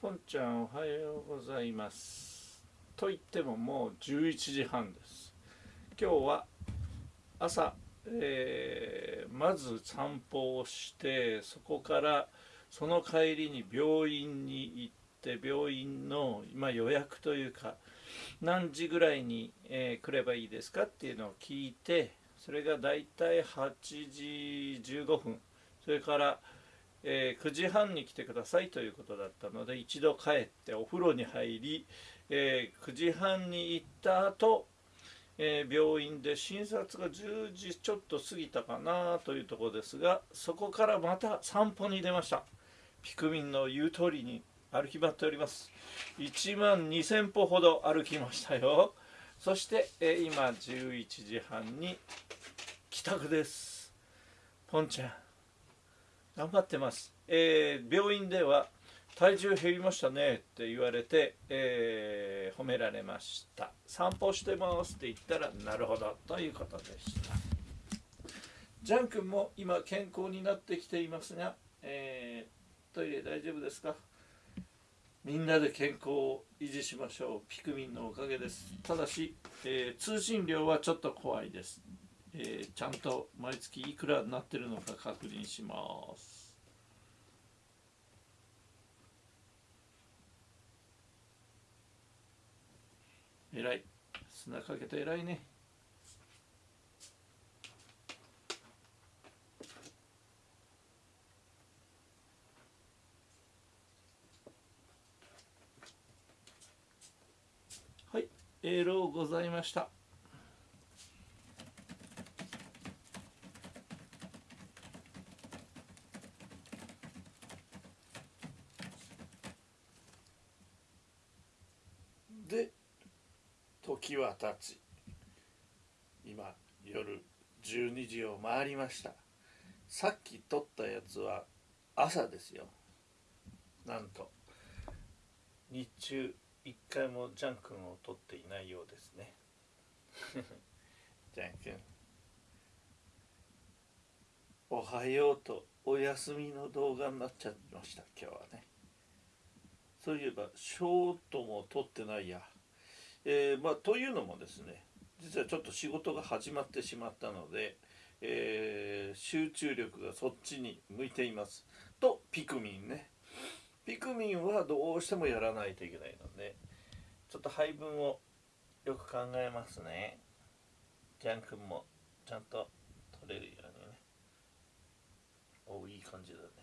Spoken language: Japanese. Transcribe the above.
ポンちゃんおはようございます。と言ってももう11時半です。今日は朝、えー、まず散歩をしてそこからその帰りに病院に行って病院の今予約というか何時ぐらいに、えー、来ればいいですかっていうのを聞いてそれがだいたい8時15分。それからえー、9時半に来てくださいということだったので一度帰ってお風呂に入り、えー、9時半に行った後、えー、病院で診察が10時ちょっと過ぎたかなというところですがそこからまた散歩に出ました。ピクミンの言う通りに歩き回っております。1万2000歩ほど歩きましたよ。そして、え今11時半に帰宅です。ポンちゃん。頑張ってます、えー、病院では体重減りましたねって言われて、えー、褒められました。散歩してますって言ったらなるほどということでした。ジャン君も今健康になってきていますが、えー、トイレ大丈夫ですか？みんなで健康を維持しましょう。ピクミンのおかげです。ただし、えー、通信料はちょっと怖いです。えー、ちゃんと毎月いくらになってるのか確認します。えらい。砂かけてえらいね。はい、えー、ろうございました。で時は経ち今夜12時を回りました。さっき撮ったやつは朝ですよ。なんと日中一回もジャン君を撮っていないようですね。ジャン君。おはようとお休みの動画になっちゃいました今日はね。そういえばショートも撮ってないや、えー、まあ、というのもですね実はちょっと仕事が始まってしまったので、えー、集中力がそっちに向いています。とピクミンね。ピクミンはどうしてもやらないといけないのでちょっと配分をよく考えますね。ジャン君もちゃんと取れるようにね。おいい感じだね